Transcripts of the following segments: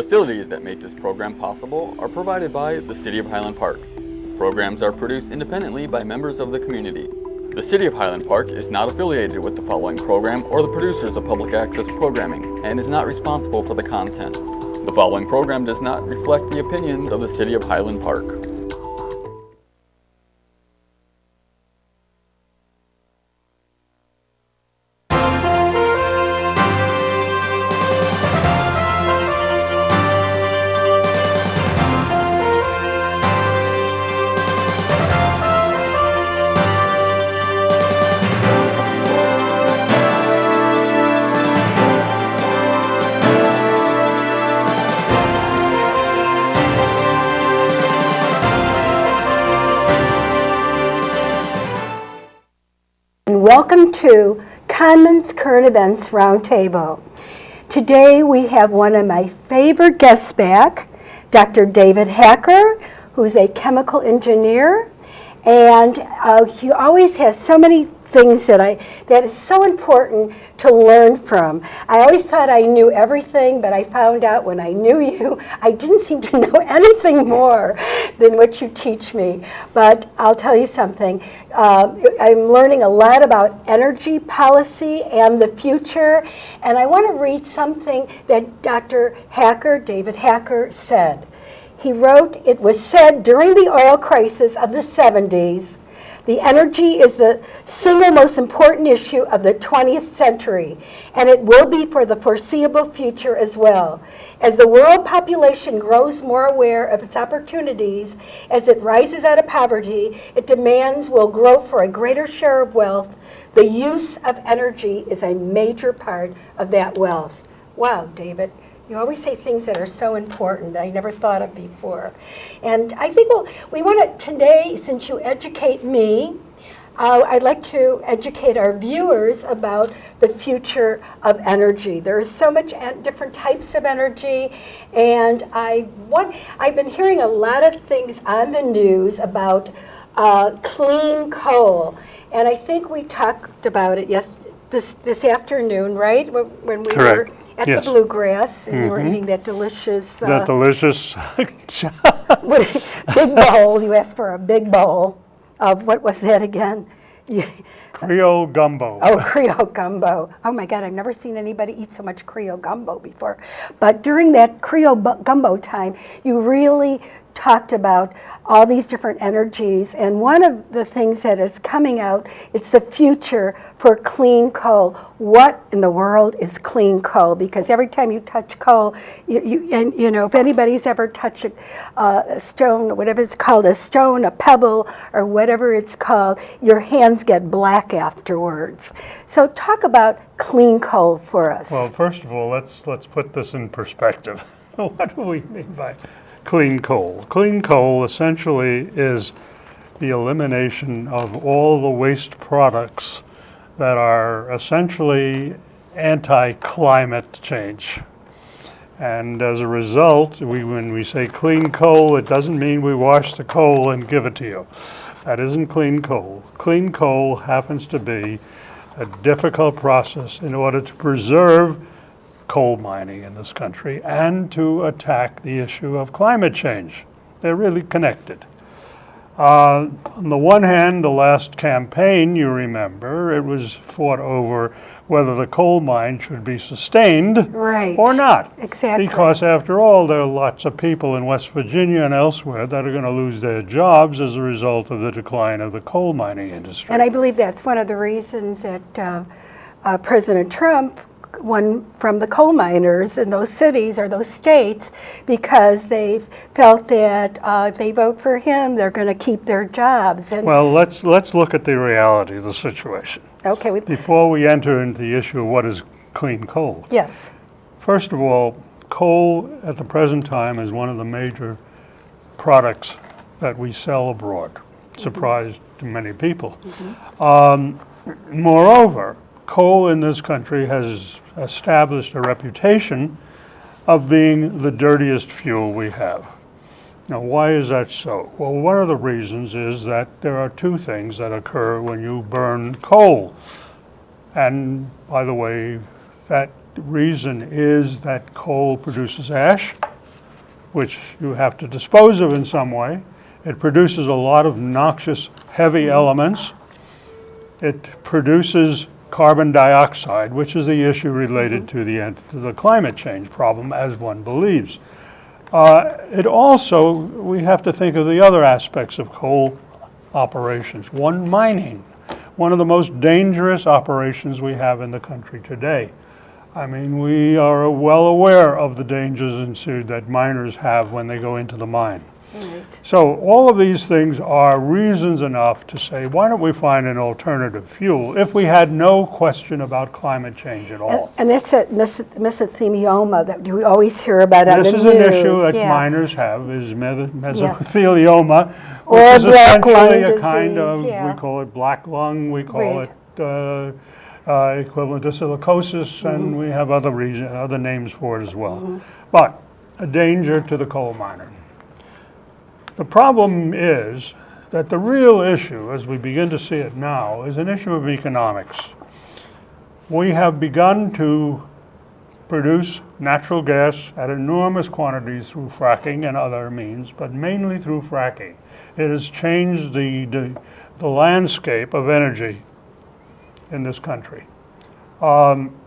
Facilities that make this program possible are provided by the City of Highland Park. Programs are produced independently by members of the community. The City of Highland Park is not affiliated with the following program or the producers of public access programming and is not responsible for the content. The following program does not reflect the opinions of the City of Highland Park. To Conman's Current Events Roundtable. Today we have one of my favorite guests back, Dr. David Hacker, who's a chemical engineer, and uh, he always has so many things that I that is so important to learn from. I always thought I knew everything, but I found out when I knew you, I didn't seem to know anything more than what you teach me. But I'll tell you something. Uh, I'm learning a lot about energy policy and the future, and I want to read something that Dr. Hacker, David Hacker, said. He wrote, it was said during the oil crisis of the 70s the energy is the single most important issue of the 20th century, and it will be for the foreseeable future as well. As the world population grows more aware of its opportunities, as it rises out of poverty, its demands will grow for a greater share of wealth. The use of energy is a major part of that wealth. Wow, David. You always say things that are so important that I never thought of before. And I think well, we want to today, since you educate me, uh, I'd like to educate our viewers about the future of energy. There is so much different types of energy, and I want, I've been hearing a lot of things on the news about uh, clean coal, and I think we talked about it yes this this afternoon, right? When we Correct. were at Yes. the Bluegrass, and you were eating that delicious, uh, That delicious, big bowl, you asked for a big bowl of, what was that again? You- Creole gumbo. Oh, Creole gumbo. Oh my God, I've never seen anybody eat so much Creole gumbo before. But during that Creole gumbo time, you really talked about all these different energies. And one of the things that is coming out, it's the future for clean coal. What in the world is clean coal? Because every time you touch coal, you, you and you know, if anybody's ever touched a, uh, a stone, or whatever it's called, a stone, a pebble, or whatever it's called, your hands get black afterwards. So talk about clean coal for us. Well, first of all, let's, let's put this in perspective. What do we mean by clean coal? Clean coal essentially is the elimination of all the waste products that are essentially anti-climate change. And as a result, we, when we say clean coal, it doesn't mean we wash the coal and give it to you. That isn't clean coal. Clean coal happens to be a difficult process in order to preserve coal mining in this country and to attack the issue of climate change. They're really connected. Uh, on the one hand, the last campaign, you remember, it was fought over whether the coal mine should be sustained Right. or not. Exactly. Because after all, there are lots of people in West Virginia and elsewhere that are going to lose their jobs as a result of the decline of the coal mining industry. And I believe that's one of the reasons that uh, uh, President Trump won from the coal miners in those cities or those states because they've felt that uh, if they vote for him, they're going to keep their jobs. And well, let's let's look at the reality of the situation okay, we, before we enter into the issue of what is clean coal. yes, First of all, coal at the present time is one of the major products that we sell abroad. Surprise to many people. Um, moreover, coal in this country has established a reputation of being the dirtiest fuel we have. Now, why is that so? Well, one of the reasons is that there are two things that occur when you burn coal. And by the way, that reason is that coal produces ash which you have to dispose of in some way. It produces a lot of noxious, heavy elements. It produces carbon dioxide, which is the issue related to the, to the climate change problem, as one believes. Uh, It also, we have to think of the other aspects of coal operations. One, mining, one of the most dangerous operations we have in the country today. I mean, we are well aware of the dangers ensued that miners have when they go into the mine. So all of these things are reasons enough to say, why don't we find an alternative fuel if we had no question about climate change at all? And it's a mesothelioma that we always hear about on the This news. is an issue that yeah. miners have, is mesothelioma, Or which is essentially a kind disease, of, we call it black lung, we call Right. it uh, uh, equivalent to silicosis, Mm-hmm. and we have other reason, other names for it as well. But a danger to the coal miner. The problem is that the real issue, as we begin to see it now, is an issue of economics. We have begun to produce natural gas at enormous quantities through fracking and other means, but mainly through fracking. It has changed the, the, the landscape of energy in this country. Um,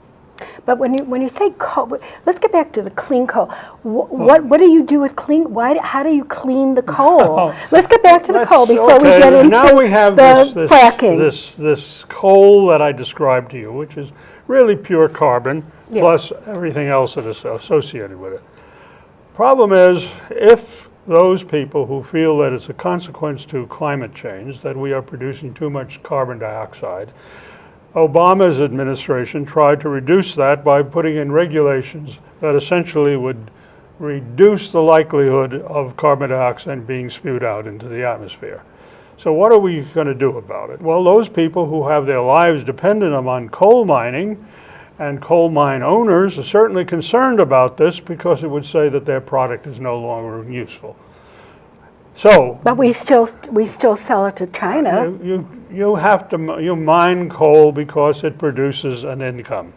But when you, when you say coal, let's get back to the clean coal. Wh- hmm. What, what do you do with clean, why, how do you clean the coal? Let's get back to the Let's- coal before we okay, get into now we have the this, this, fracking. This, this coal that I described to you, which is really pure carbon, Yeah. plus everything else that is associated with it. Problem is, if those people who feel that it's a consequence to climate change, that we are producing too much carbon dioxide, Obama's administration tried to reduce that by putting in regulations that essentially would reduce the likelihood of carbon dioxide being spewed out into the atmosphere. So what are we going to do about it? Well, those people who have their lives dependent upon coal mining and coal mine owners are certainly concerned about this because it would say that their product is no longer useful. So But we still, we still sell it to China. you, you, you have to, you mine coal because it produces an income.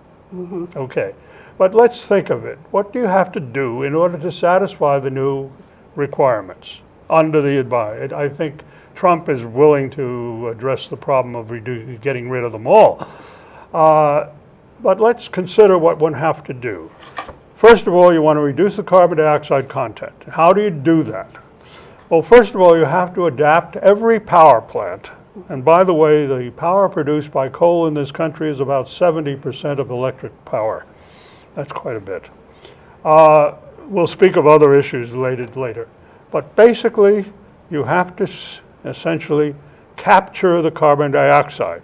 Okay, but let's think of it. What do you have to do in order to satisfy the new requirements under the advi? I think Trump is willing to address the problem of getting rid of them all. Uh, But let's consider what one have to do. First of all, you want to reduce the carbon dioxide content. How do you do that? Well, first of all, you have to adapt every power plant. And by the way, the power produced by coal in this country is about 70% of electric power. That's quite a bit. Uh, we'll speak of other issues related later. But basically, you have to essentially capture the carbon dioxide.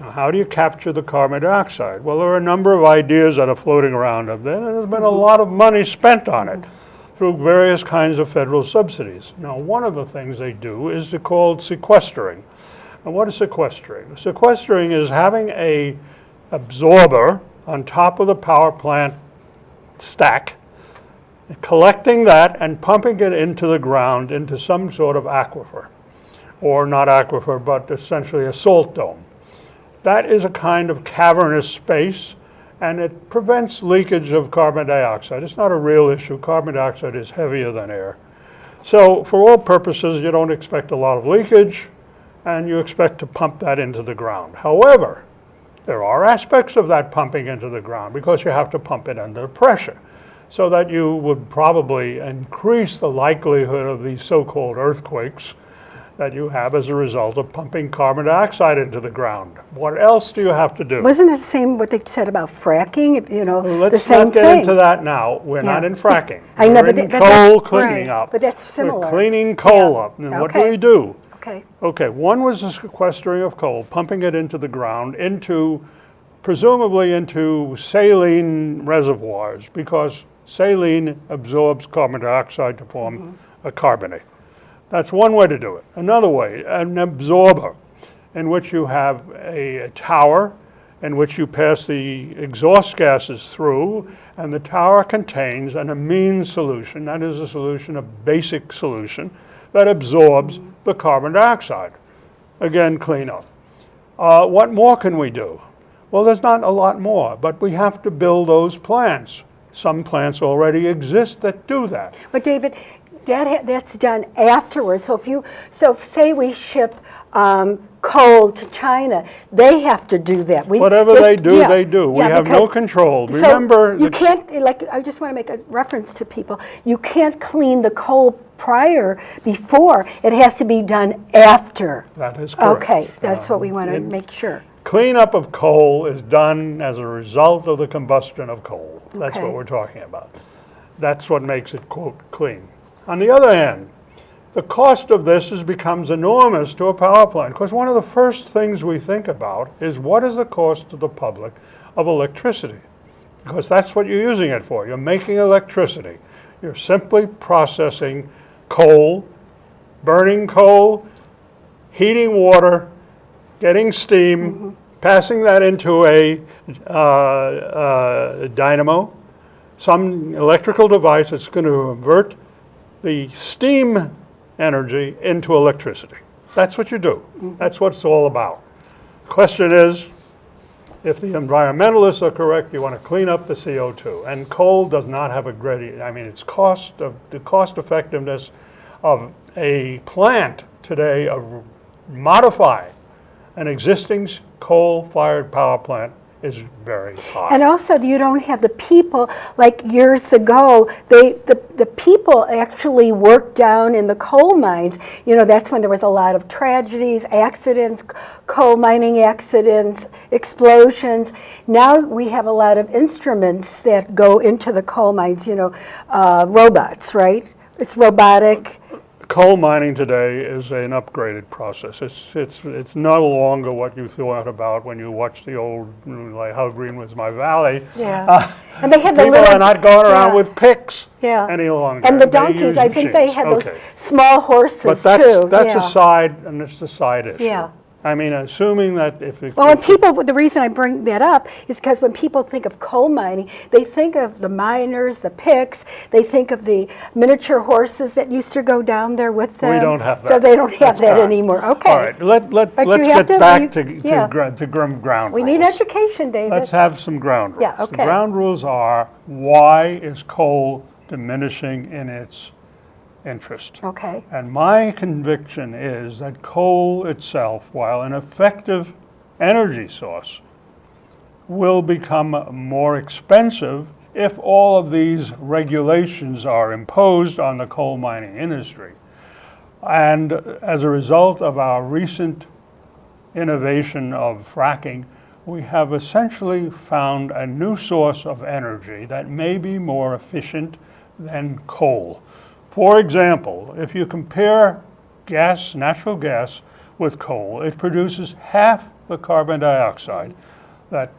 Now, how do you capture the carbon dioxide? Well, there are a number of ideas that are floating around there, and there's been a lot of money spent on it through various kinds of federal subsidies. Now, one of the things they do is called sequestering. And what is sequestering? Sequestering is having a absorber on top of the power plant stack, collecting that and pumping it into the ground into some sort of aquifer, or not aquifer, but essentially a salt dome. That is a kind of cavernous space, and it prevents leakage of carbon dioxide. It's not a real issue. Carbon dioxide is heavier than air. So for all purposes, you don't expect a lot of leakage, and you expect to pump that into the ground. However, there are aspects of that pumping into the ground because you have to pump it under pressure so that you would probably increase the likelihood of these so-called earthquakes that you have as a result of pumping carbon dioxide into the ground. What else do you have to do? Wasn't it the same what they said about fracking, If, you know, the same thing. Let's not get thing? into that now. We're not in fracking. I know, We're but in that- that's- coal cleaning right, up. but that's similar. We're cleaning coal Yeah. up. And what do we do? Okay, Okay, one was the sequestering of coal, pumping it into the ground, into, presumably into saline reservoirs, because saline absorbs carbon dioxide to form mm-hmm. a carbonate. That's one way to do it. Another way, an absorber, in which you have a, a tower in which you pass the exhaust gases through, and the tower contains an amine solution, that is a solution, a basic solution, that absorbs the carbon dioxide. Again, clean up. Uh, what more can we do? Well, there's not a lot more, but we have to build those plants. Some plants already exist that do that. But David, that, that's done afterwards. So if you, so if, say we ship um, coal to China, they have to do that. We- Whatever this- they do, yeah, they do. We yeah, have no control. So Remember, you can't, like, I just want to make a reference to people. You can't clean the coal prior, before. It has to be done after. that is correct. Okay, that's what we Um, want to make sure. Cleanup of coal is done as a result of the combustion of coal. That's Okay. what we're talking about. That's what makes it, quote, clean. On the other hand, the cost of this is, becomes enormous to a power plant, because one of the first things we think about is what is the cost to the public of electricity? Because that's what you're using it for. You're making electricity. You're simply processing coal, burning coal, heating water, getting steam, passing that into a uh, uh, dynamo, some electrical device that's going to convert the steam energy into electricity. That's what you do. Mm-hmm. That's what it's all about. Question is, if the environmentalists are correct, you want to clean up the CO2. And coal does not have a great, I mean, its cost of, the cost effectiveness of a plant today of modifying an existing coal-fired power plant is very high. And also, you don't have the people, like years ago, they, the, the people actually worked down in the coal mines. You know, that's when there was a lot of tragedies, accidents, coal mining accidents, explosions. Now we have a lot of instruments that go into the coal mines, you know, uh, robots, right? It's robotic. Coal mining today is an upgraded process. It's, it's, it's no longer what you thought about when you watched the old, like, How Green Was My Valley. Yeah. And they have the Uh, People little. are not going around yeah. with picks Yeah. any longer. And the donkeys, I think they machines. had those small horses But too. that's, that's yeah. a side, and it's a side issue. Yeah. I mean, assuming that if it. Well, and people, the reason I bring that up is because when people think of coal mining, they think of the miners, the picks, they think of the miniature horses that used to go down there with them. We don't have that. So they don't have That's that anymore, okay. All right, let, let, But let's get to- back you- to, to yeah. to grum- ground We need education, David. Let's have some ground rules. Yeah, The okay. ground rules are, why is coal diminishing in its interest? Okay, And my conviction is that coal itself, while an effective energy source, will become more expensive if all of these regulations are imposed on the coal mining industry. And as a result of our recent innovation of fracking, we have essentially found a new source of energy that may be more efficient than coal. For example, if you compare gas, natural gas, with coal, it produces half the carbon dioxide that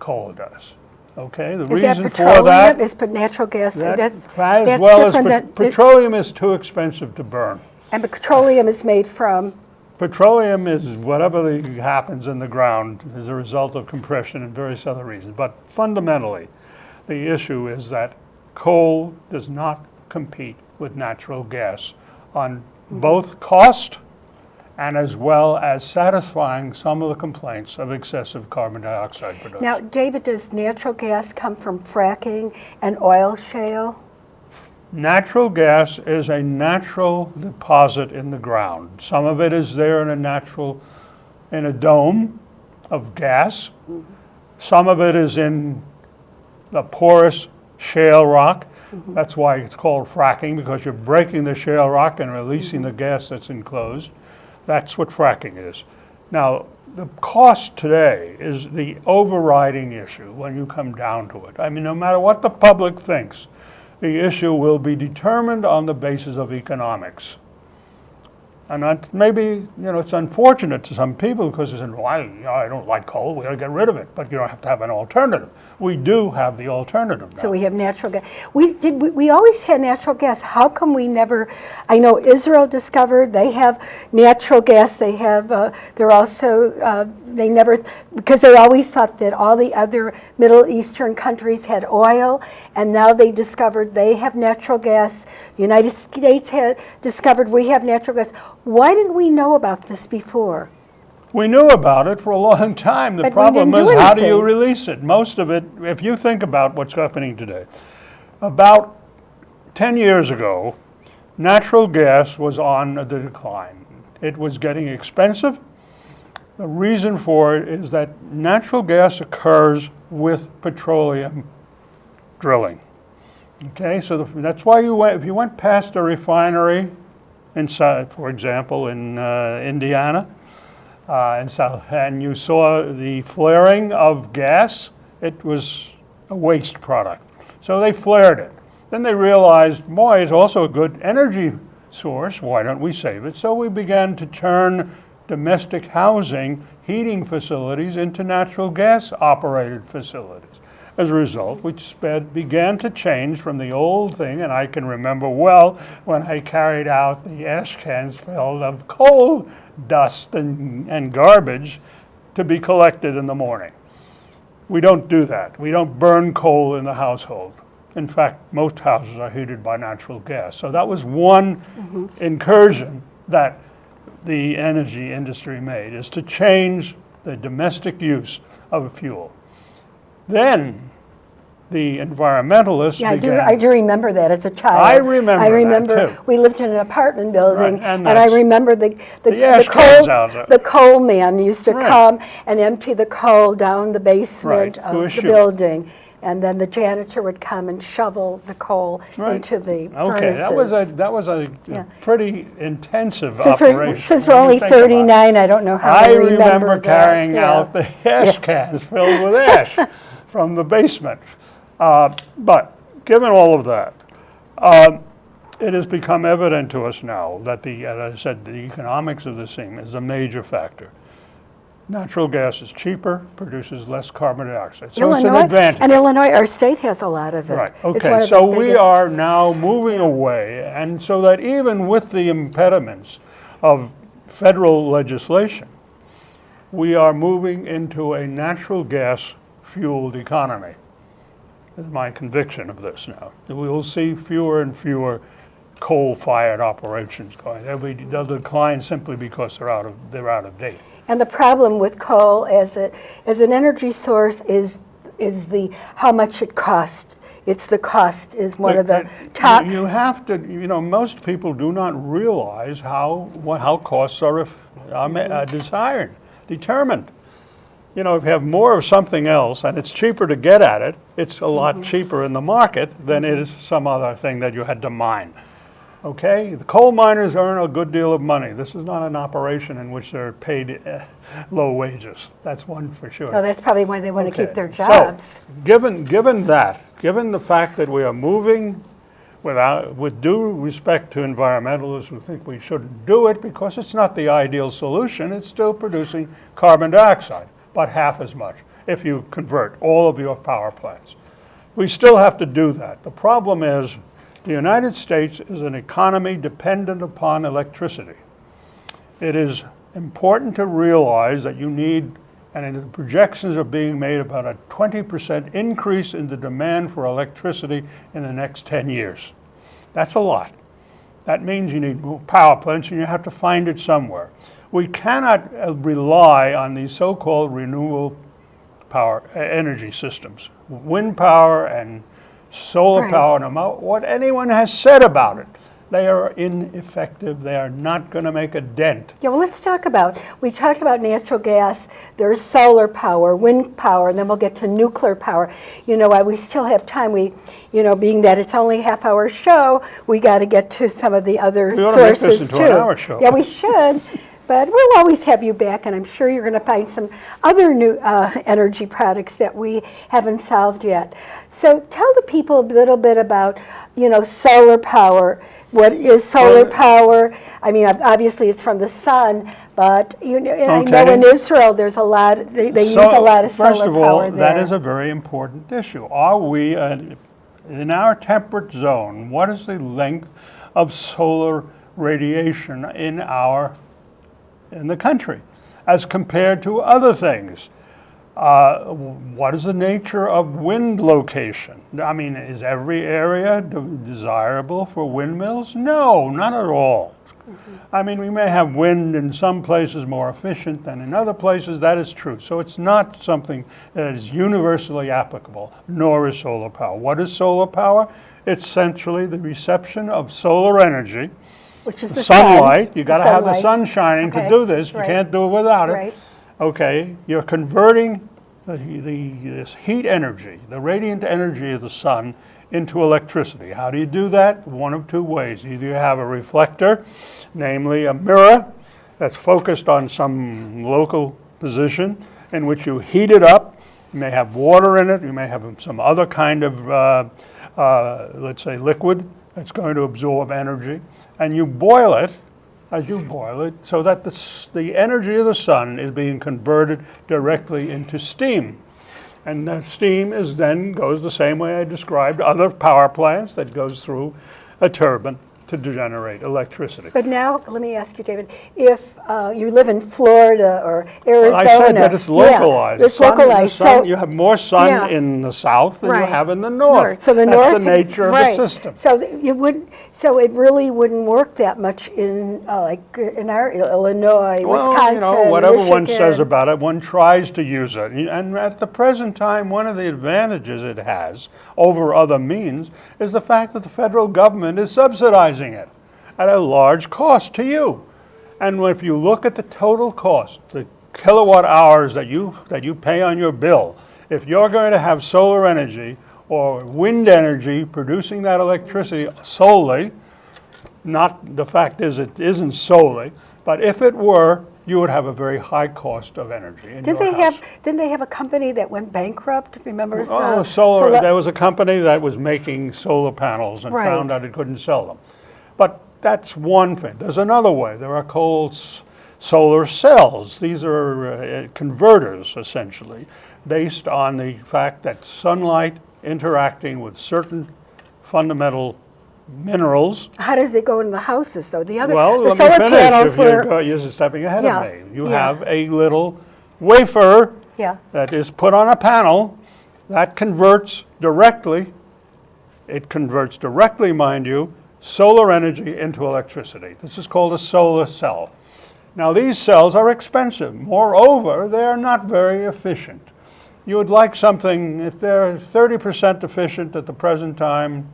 coal does. Okay, the is that reason for that, is natural gas, that that's, as that's well as pet- petroleum is too expensive to burn. and petroleum is made from, Petroleum is whatever the, happens in the ground as a result of compression and various other reasons. But fundamentally, the issue is that coal does not compete with natural gas on both cost and as well as satisfying some of the complaints of excessive carbon dioxide production. now, David, does natural gas come from fracking and oil shale? Natural gas is a natural deposit in the ground. Some of it is there in a natural, in a dome of gas. Mm-hmm. Some of it is in the porous shale rock. Mm-hmm. That's why it's called fracking, because you're breaking the shale rock and releasing the mm-hmm. gas that's enclosed. That's what fracking is. Now, the cost today is the overriding issue when you come down to it. I mean, no matter what the public thinks, the issue will be determined on the basis of economics. And maybe, you know, it's unfortunate to some people because they say, well, I, I don't like coal, we gotta get rid of it. But you don't have to have an alternative. We do have the alternative now. So we have natural gas. We did. We, we always had natural gas. How come we never? I know Israel discovered they have natural gas. They have. Uh, they're also. Uh, they never because they always thought that all the other Middle Eastern countries had oil, and now they discovered they have natural gas. The United States had discovered we have natural gas. Why didn't we know about this before? We knew about it for a long time. The But problem is, do how do you release it? Most of it, if you think about what's happening today, about 10 years ago, natural gas was on the decline. It was getting expensive. The reason for it is that natural gas occurs with petroleum drilling. Okay, so the, that's why you went, if you went past a refinery inside, for example, in uh, Indiana, uh, and south, and you saw the flaring of gas, it was a waste product. So they flared it. Then they realized, boy, it's also a good energy source. Why don't we save it? So we began to turn domestic housing, heating facilities into natural gas operated facilities. As a result, we sped, began to change from the old thing, and I can remember well when I carried out the ash cans filled of coal dust and, and garbage to be collected in the morning. We don't do that. We don't burn coal in the household. In fact, most houses are heated by natural gas. So that was one mm-hmm. incursion that the energy industry made, is to change the domestic use of fuel. Then the environmentalists Yeah, I do. I do remember that as a child. I remember I that, remember, too. we lived in an apartment building, Right, and and I remember the, the The the coal, the coal man used to Right. come and empty the coal down the basement Right, of the building. And then the janitor would come and shovel the coal into the Okay, that was a, that was a Yeah. pretty intensive Since we're, operation. since we're only think about it. 39, I don't know how I I remember remember carrying Yeah. out the ash cans filled with ash from the basement. Uh, But, given all of that, um, it has become evident to us now that the, as I said, the economics of this thing is a major factor. Natural gas is cheaper, produces less carbon dioxide, so it's an Illinois, advantage. and Illinois, our state has a lot of it. Right, okay, so we are now moving away, and so that even with the impediments of federal legislation, we are moving into a natural gas fueled economy. Is my conviction of this now. We will see fewer and fewer coal-fired operations going. They'll be, they'll decline simply because they're out of, they're out of date. And the problem with coal as a, as an energy source is, is the, how much it costs. It's the cost is one of the top, You have to, you know, most people do not realize how, what, how costs are, if- are are desired, determined. You know, if you have more of something else and it's cheaper to get at it, it's a lot cheaper in the market than it is some other thing that you had to mine. Okay? The coal miners earn a good deal of money. This is not an operation in which they're paid uh, low wages. That's one for sure. oh, that's probably why they want to keep Okay, their so, jobs. Given, given that, given the fact that we are moving without, with due respect to environmentalists who think we shouldn't do it because it's not the ideal solution, it's still producing carbon dioxide, but half as much if you convert all of your power plants. We still have to do that. The problem is, the United States is an economy dependent upon electricity. It is important to realize that you need, and the projections are being made about a 20% increase in the demand for electricity in the next 10 years. That's a lot. That means you need more power plants and you have to find it somewhere. We cannot uh, rely on these so-called renewable power, energy systems. Wind power and solar Right. power, no matter what anyone has said about it, they are ineffective. They are not going to make a dent. Yeah, well, let's talk about, we talked about natural gas, there's solar power, wind power, and then we'll get to nuclear power. You know, why we still have time, we, you know, being that it's only a half-hour show, we got to get to some of the other We ought to make sources too. Hour. Yeah, we should, but we'll always have you back, and I'm sure you're going to find some other new uh, energy products that we haven't solved yet. So tell the people a little bit about, you know, solar power. What is solar power? I mean, obviously it's from the sun, but you know, and I know in Israel there's a lot, they, they use a lot of solar power. First of all, there. that is a very important issue. Are we, uh, in our temperate zone, what is the length of solar radiation in our, in the country as compared to other things? Uh, what is the nature of wind location? I mean, is every area de- desirable for windmills? No, not at all. I mean, we may have wind in some places more efficient than in other places, that is true. So it's not something that is universally applicable, nor is solar power. What is solar power? It's essentially the reception of solar energy, Which is the sun. sunlight. You got to have the sun shining to do this. You can't do it without it. Right. Okay, you're converting the, the, this heat energy, the radiant energy of the sun, into electricity. How do you do that? One of two ways. Either you have a reflector, namely a mirror that's focused on some local position in which you heat it up. You may have water in it, you may have some other kind of, uh, uh, let's say, liquid that's going to absorb energy, and you boil it as you boil it so that the, the energy of the sun is being converted directly into steam. And the steam is then goes the same way I described other power plants that goes through a turbine to generate electricity. But now, let me ask you, David, if uh, you live in Florida or Arizona. I said that it's yeah, localized. It's Sun- localized, sun- so. You have more sun Yeah. in the south than you have in the north. So the north. That's the nature of the system. So you would, so it really wouldn't work that much in, uh, like, in our Illinois, Well, Wisconsin, you know, whatever one says about it, one tries to use it. And at the present time, one of the advantages it has over other means is the fact that the federal government is subsidizing it at a large cost to you. And if you look at the total cost, the kilowatt hours that you, that you pay on your bill, if you're going to have solar energy or wind energy producing that electricity solely, not, the fact is, it isn't solely, but if it were, you would have a very high cost of energy your they house. have, didn't they have a company that went bankrupt, remember? Oh, uh, solar, Sola- there was a company that was making solar panels and Right. found out it couldn't sell them. But that's one thing. There's another way. There are called solar cells. These are uh, converters, essentially, based on the fact that sunlight interacting with certain fundamental minerals How does it go in the houses, though? The other, Well, the let me solar finish. panels If you're, were, go- you're stepping ahead Yeah, of me. You yeah. have a little wafer yeah, that is put on a panel that converts directly, it converts directly, mind you, solar energy into electricity. This is called a solar cell. Now, these cells are expensive. Moreover, they are not very efficient. You would like something, if they're 30% efficient at the present time,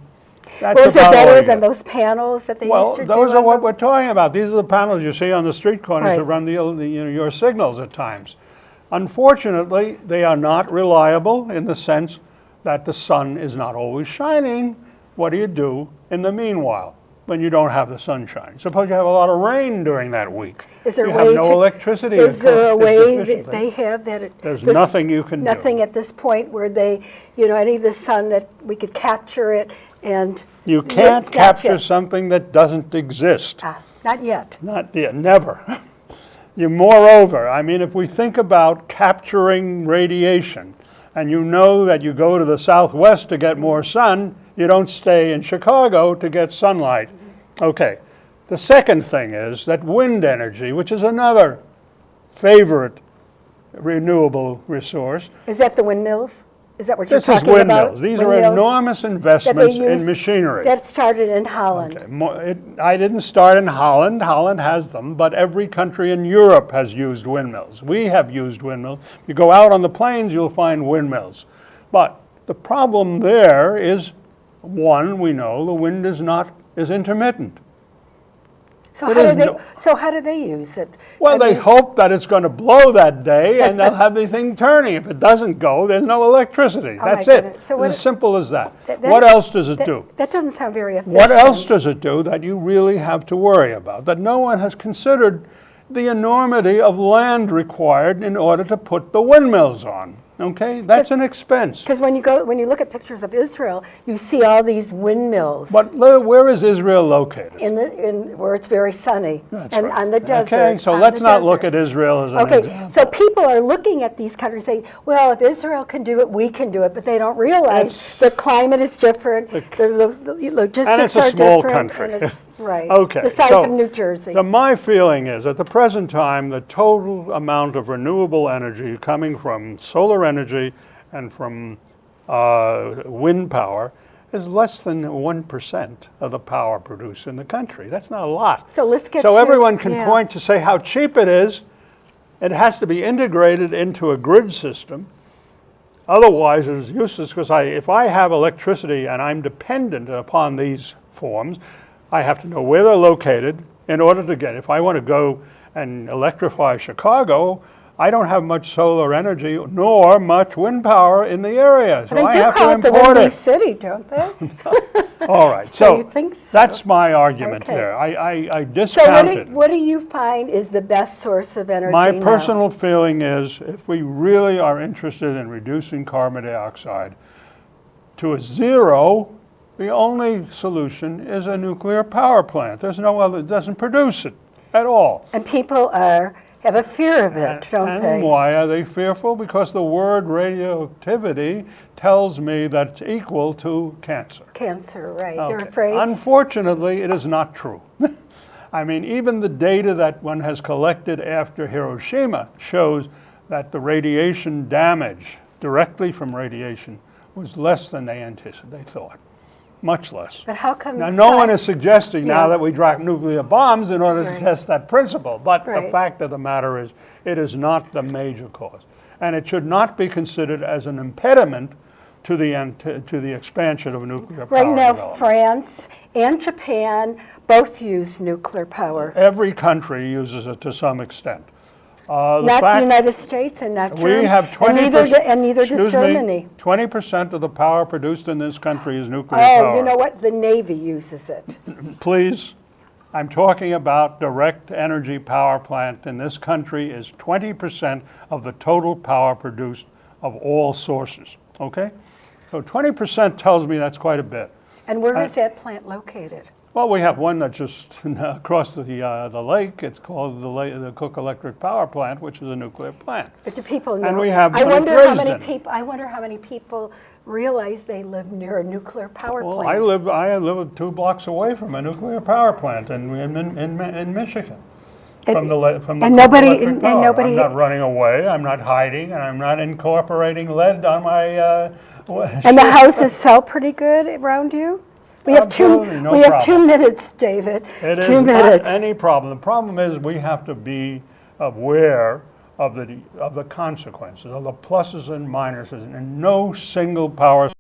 that's was it better than those panels that they Well, used to do? those are what them? we're talking about. These are the panels you see on the street corners that Right. run the, the, you know, your signals at times. Unfortunately, they are not reliable in the sense that the sun is not always shining. What do you do in the meanwhile when you don't have the sunshine. Suppose you have a lot of rain during that week. Is there a you way have no to- electricity. Is there a way that they have that? it- There's this- nothing you can do. Nothing at this point where they, you know, any of the sun that we could capture it and. You can't capture yet. something that doesn't exist. Ah, Not yet. Not yet, never. You, moreover, I mean, if we think about capturing radiation, and you know that you go to the southwest to get more sun, you don't stay in Chicago to get sunlight. Okay. The second thing is that wind energy, which is another favorite renewable resource, Is that the windmills? Is that what you're talking about? this is windmills. These are Windmills enormous that they investments in machinery. That started in Holland. Okay, it- I didn't start in Holland. Holland has them, but every country in Europe has used windmills. We have used windmills. You go out on the plains, you'll find windmills. But the problem there is, one, we know the wind is not, is intermittent. So It how do they, no- so how do they use it? Well, I they mean, hope that it's going to blow that day and they'll have the thing turning. If it doesn't go, there's no electricity. Oh That's it. So It's what- as simple as that. that- What else does it that- do? That doesn't sound very efficient. What else does it do that you really have to worry about? That no one has considered the enormity of land required in order to put the windmills on. Okay? That's an expense. Because when you go, when you look at pictures of Israel, you see all these windmills But where is Israel located? in the, in, where it's very sunny. That's And right. on the desert. Okay, so let's the not look at Israel as an Okay, example. so people are looking at these countries saying, well, if Israel can do it, we can do it, but they don't realize the climate is different, the lo- the logistics it's a are small different. country. and it's- Right. Okay, The size so of New Jersey. The, my feeling is, at the present time, the total amount of renewable energy coming from solar energy and from uh, wind power is less than 1% of the power produced in the country. That's not a lot. So let's get So to- everyone can yeah. point to say how cheap it is. It has to be integrated into a grid system. Otherwise, it's useless because I, if I have electricity and I'm dependent upon these forms, I have to know where they're located in order to get. If I want to go and electrify Chicago, I don't have much solar energy nor much wind power in the area, so They I do have call to it the import Windy it. City, don't they? All right, So so you think so? that's my argument Okay. there. I, I, I So what do, discounted. what do you find is the best source of energy My now? personal feeling is if we really are interested in reducing carbon dioxide to a zero, the only solution is a nuclear power plant. There's no other, it doesn't produce it at all. And people are, have a fear of it, don't and they? why are they fearful? Because the word radioactivity tells me that it's equal to cancer. Cancer, right, they're afraid. Unfortunately, it is not true. I mean, even the data that one has collected after Hiroshima shows that the radiation damage directly from radiation was less than they anticipated, they thought, much less. But how come? Now, no one is suggesting now that we drop nuclear bombs in order Right. to test that principle, but the fact of the matter is, it is not the major cause. And it should not be considered as an impediment to the, ant- to the expansion of nuclear power Right now. France and Japan both use nuclear power. Every country uses it to some extent. Uh, the Not the United States and not Germany. We have twenty And neither, and neither does Germany. Twenty percent of the power produced in this country is nuclear Oh, power. you know what? The Navy uses it. Please, I'm talking about direct energy power plant in this country is twenty percent of the total power produced of all sources, okay? So twenty percent tells me that's quite a bit. And where is that plant located? Well, we have one that's just across the, uh, the lake. It's called the, La- the Cook Electric Power Plant, which is a nuclear plant. But do people know? And we have I wonder how many people. I wonder how many people realize they live near a nuclear power Well, plant. I live, I live two blocks away from a nuclear power plant in, in, in, in Michigan. And- From the, from the and nobody- and- and nobody- I'm not running away, I'm not hiding, and I'm not incorporating lead on my, uh. And the houses sell pretty good around you? We have two, no we have two minutes, David. It is Two not minutes. any problem. The problem is we have to be aware of the, of the consequences, of the pluses and minuses, and no single power